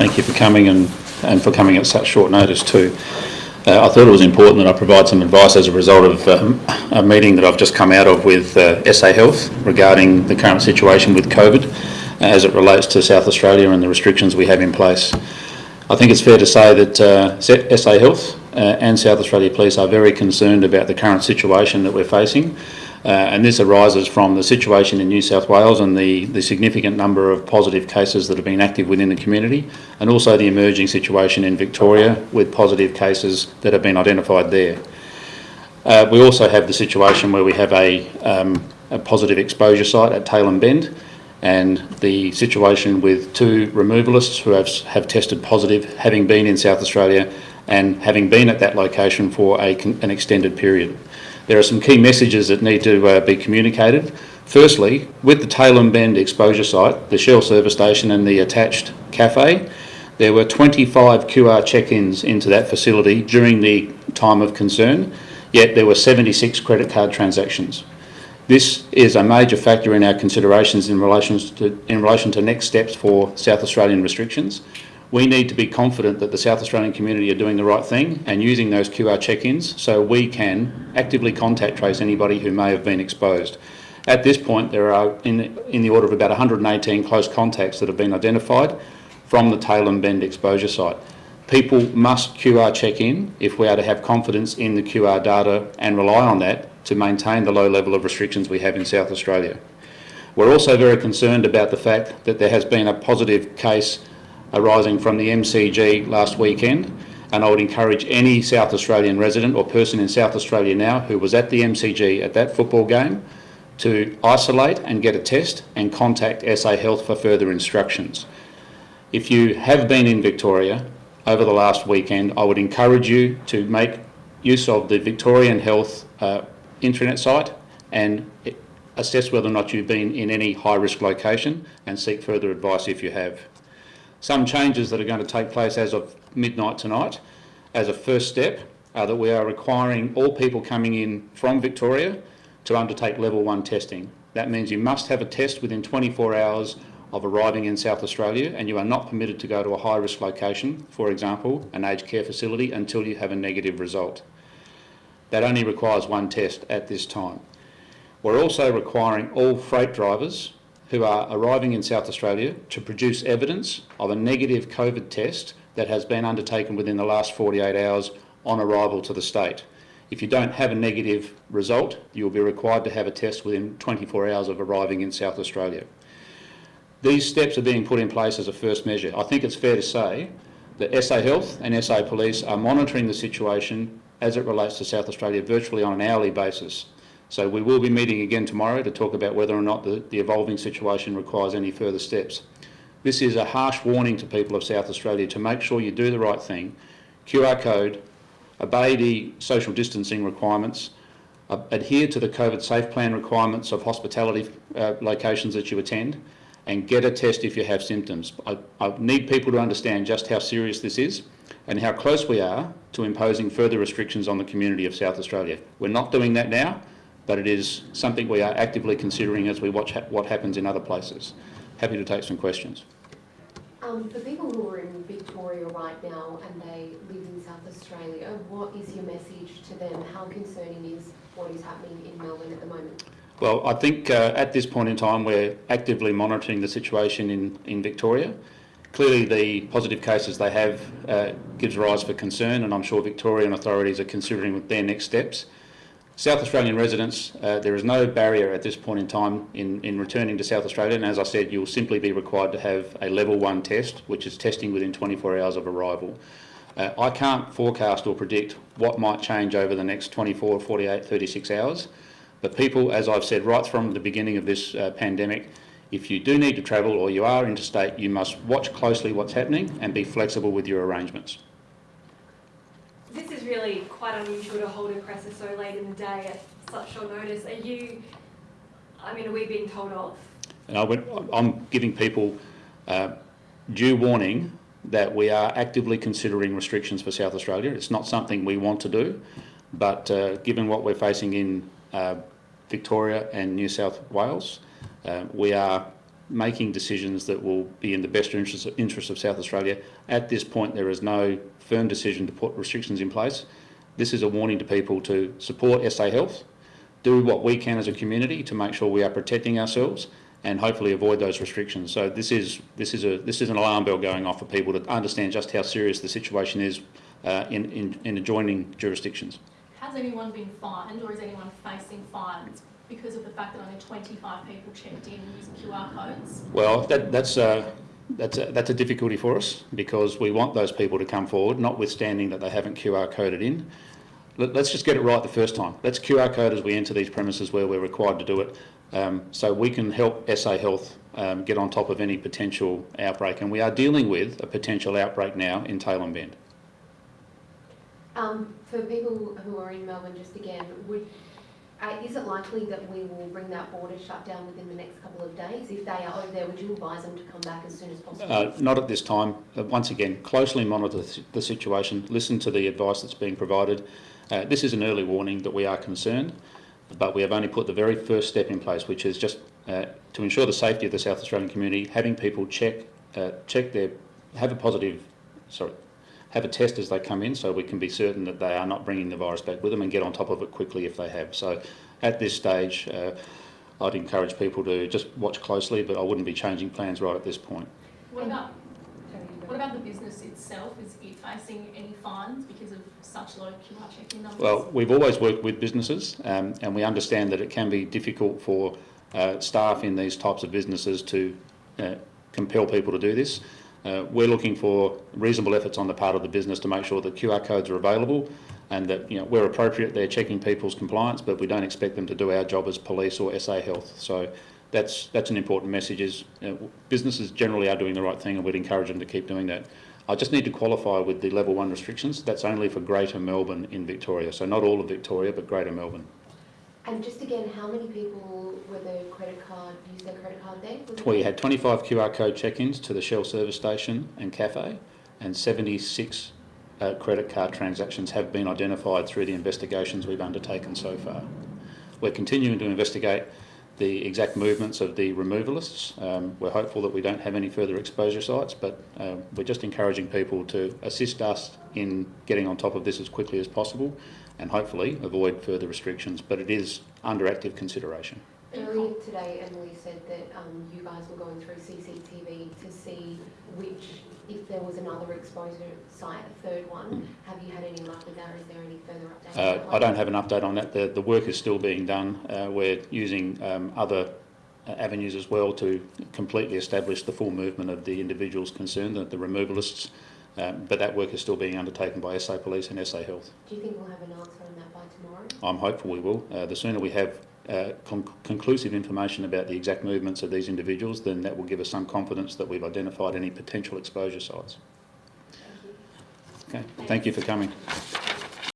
thank you for coming and, and for coming at such short notice too. Uh, I thought it was important that I provide some advice as a result of um, a meeting that I've just come out of with uh, SA Health regarding the current situation with COVID uh, as it relates to South Australia and the restrictions we have in place. I think it's fair to say that uh, SA Health uh, and South Australia Police are very concerned about the current situation that we're facing uh, and this arises from the situation in New South Wales and the, the significant number of positive cases that have been active within the community and also the emerging situation in Victoria with positive cases that have been identified there. Uh, we also have the situation where we have a, um, a positive exposure site at Tailem Bend and the situation with two removalists who have, have tested positive having been in South Australia and having been at that location for a, an extended period there are some key messages that need to uh, be communicated. Firstly, with the Tailem Bend exposure site, the Shell service station and the attached cafe, there were 25 QR check-ins into that facility during the time of concern, yet there were 76 credit card transactions. This is a major factor in our considerations in relation to, in relation to next steps for South Australian restrictions we need to be confident that the South Australian community are doing the right thing and using those QR check-ins so we can actively contact trace anybody who may have been exposed. At this point, there are in, in the order of about 118 close contacts that have been identified from the Tailem Bend exposure site. People must QR check in if we are to have confidence in the QR data and rely on that to maintain the low level of restrictions we have in South Australia. We're also very concerned about the fact that there has been a positive case arising from the MCG last weekend and I would encourage any South Australian resident or person in South Australia now who was at the MCG at that football game to isolate and get a test and contact SA Health for further instructions. If you have been in Victoria over the last weekend, I would encourage you to make use of the Victorian Health uh, intranet site and assess whether or not you've been in any high risk location and seek further advice if you have. Some changes that are going to take place as of midnight tonight, as a first step, are that we are requiring all people coming in from Victoria to undertake level one testing. That means you must have a test within 24 hours of arriving in South Australia and you are not permitted to go to a high risk location, for example, an aged care facility, until you have a negative result. That only requires one test at this time. We're also requiring all freight drivers who are arriving in South Australia to produce evidence of a negative COVID test that has been undertaken within the last 48 hours on arrival to the state. If you don't have a negative result, you will be required to have a test within 24 hours of arriving in South Australia. These steps are being put in place as a first measure. I think it's fair to say that SA Health and SA Police are monitoring the situation as it relates to South Australia virtually on an hourly basis. So we will be meeting again tomorrow to talk about whether or not the, the evolving situation requires any further steps. This is a harsh warning to people of South Australia to make sure you do the right thing, QR code, obey the social distancing requirements, uh, adhere to the COVID safe plan requirements of hospitality uh, locations that you attend, and get a test if you have symptoms. I, I need people to understand just how serious this is and how close we are to imposing further restrictions on the community of South Australia. We're not doing that now but it is something we are actively considering as we watch ha what happens in other places. Happy to take some questions. Um, for people who are in Victoria right now and they live in South Australia, what is your message to them? How concerning is what is happening in Melbourne at the moment? Well, I think uh, at this point in time we're actively monitoring the situation in, in Victoria. Clearly the positive cases they have uh, gives rise for concern and I'm sure Victorian authorities are considering their next steps. South Australian residents, uh, there is no barrier at this point in time in, in returning to South Australia. And as I said you'll simply be required to have a level 1 test which is testing within 24 hours of arrival. Uh, I can't forecast or predict what might change over the next 24, 48, 36 hours. But people, as I've said right from the beginning of this uh, pandemic, if you do need to travel or you are interstate, you must watch closely what's happening and be flexible with your arrangements really quite unusual to hold a presser so late in the day at such short notice. Are you, I mean, are we being told off? And I am giving people uh, due warning that we are actively considering restrictions for South Australia. It's not something we want to do, but uh, given what we're facing in uh, Victoria and New South Wales, uh, we are making decisions that will be in the best interest, interest of South Australia. At this point, there is no firm decision to put restrictions in place. This is a warning to people to support SA Health, do what we can as a community to make sure we are protecting ourselves and hopefully avoid those restrictions. So this is, this is, a, this is an alarm bell going off for people to understand just how serious the situation is uh, in, in, in adjoining jurisdictions. Has anyone been fined or is anyone facing fines because of the fact that only 25 people checked in using QR codes? Well, that, that's, uh, that's, a, that's a difficulty for us because we want those people to come forward, notwithstanding that they haven't QR coded in. Let, let's just get it right the first time. Let's QR code as we enter these premises where we're required to do it um, so we can help SA Health um, get on top of any potential outbreak. And we are dealing with a potential outbreak now in Tailem Bend. Um, for people who are in Melbourne, just again, would, uh, is it likely that we will bring that border shut down within the next couple of days? If they are over there, would you advise them to come back as soon as possible? Uh, not at this time. Uh, once again, closely monitor the situation, listen to the advice that's being provided. Uh, this is an early warning that we are concerned, but we have only put the very first step in place, which is just uh, to ensure the safety of the South Australian community, having people check, check their, have a positive, sorry, have a test as they come in so we can be certain that they are not bringing the virus back with them and get on top of it quickly if they have. So at this stage, uh, I'd encourage people to just watch closely, but I wouldn't be changing plans right at this point. What about, Sorry, you go. what about the business itself? Is it facing any fines because of such low QR check-in numbers? Well, we've always worked with businesses um, and we understand that it can be difficult for uh, staff in these types of businesses to uh, compel people to do this. Uh, we're looking for reasonable efforts on the part of the business to make sure that QR codes are available and that, you know, where appropriate, they're checking people's compliance, but we don't expect them to do our job as police or SA Health. So that's, that's an important message is uh, businesses generally are doing the right thing and we'd encourage them to keep doing that. I just need to qualify with the level one restrictions. That's only for Greater Melbourne in Victoria. So not all of Victoria, but Greater Melbourne. And just again, how many people were the credit card, used their credit card there? Was We had 25 QR code check-ins to the Shell service station and cafe, and 76 uh, credit card transactions have been identified through the investigations we've undertaken so far. We're continuing to investigate the exact movements of the removalists. Um, we're hopeful that we don't have any further exposure sites, but um, we're just encouraging people to assist us in getting on top of this as quickly as possible and hopefully avoid further restrictions, but it is under active consideration. Earlier today, Emily said that um, you guys were going through CCTV to see which, if there was another exposure site, a third one. Have you had any luck with that, is there any further updates? Uh, I don't have an update on that. The, the work is still being done. Uh, we're using um, other uh, avenues as well to completely establish the full movement of the individuals concerned, the, the removalists. Um, but that work is still being undertaken by SA Police and SA Health. Do you think we'll have an answer on that by tomorrow? I'm hopeful we will. Uh, the sooner we have uh, con- conclusive information about the exact movements of these individuals, then that will give us some confidence that we've identified any potential exposure sites. Thank you. Okay, thank you for coming.